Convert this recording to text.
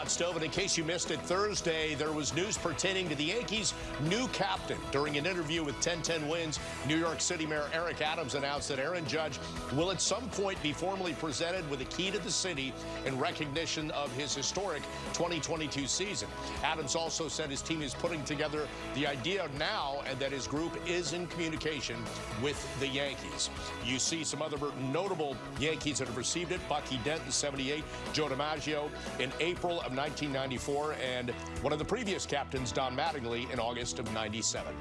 And in case you missed it, Thursday there was news pertaining to the Yankees' new captain. During an interview with 1010 Wins, New York City Mayor Eric Adams announced that Aaron Judge will at some point be formally presented with a key to the city in recognition of his historic 2022 season. Adams also said his team is putting together the idea now and that his group is in communication with the Yankees. You see some other notable Yankees that have received it. Bucky Dent in 78, Joe DiMaggio in April of 1994, and one of the previous captains, Don Mattingly, in August of 97.